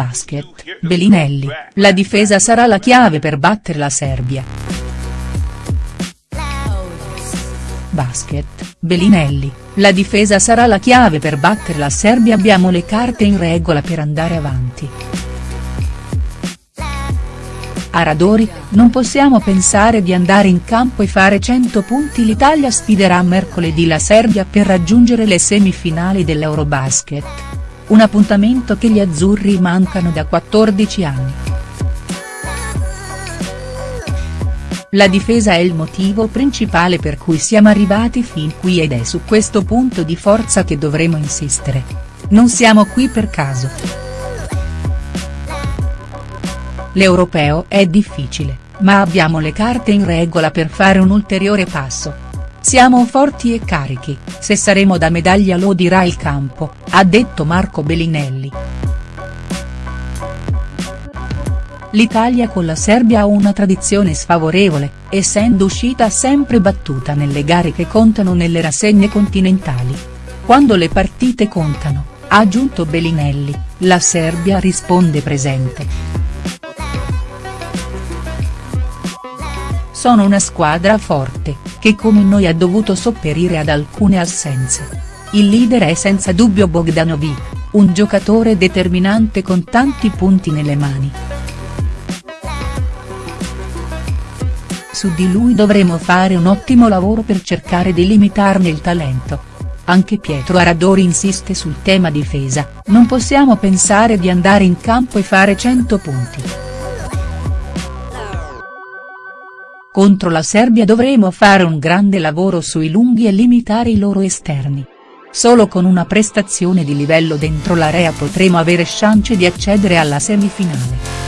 Basket, Belinelli, la difesa sarà la chiave per battere la Serbia. Basket, Belinelli, la difesa sarà la chiave per battere la Serbia abbiamo le carte in regola per andare avanti. A Radori, non possiamo pensare di andare in campo e fare 100 punti l'Italia sfiderà mercoledì la Serbia per raggiungere le semifinali dell'Eurobasket. Un appuntamento che gli azzurri mancano da 14 anni. La difesa è il motivo principale per cui siamo arrivati fin qui ed è su questo punto di forza che dovremo insistere. Non siamo qui per caso. L'europeo è difficile, ma abbiamo le carte in regola per fare un ulteriore passo. Siamo forti e carichi, se saremo da medaglia lo dirà il campo, ha detto Marco Bellinelli. L'Italia con la Serbia ha una tradizione sfavorevole, essendo uscita sempre battuta nelle gare che contano nelle rassegne continentali. Quando le partite contano, ha aggiunto Bellinelli, la Serbia risponde presente. Sono una squadra forte, che come noi ha dovuto sopperire ad alcune assenze. Il leader è senza dubbio Bogdanovic, un giocatore determinante con tanti punti nelle mani. Su di lui dovremo fare un ottimo lavoro per cercare di limitarne il talento. Anche Pietro Aradori insiste sul tema difesa, non possiamo pensare di andare in campo e fare 100 punti. Contro la Serbia dovremo fare un grande lavoro sui lunghi e limitare i loro esterni. Solo con una prestazione di livello dentro l'area potremo avere chance di accedere alla semifinale.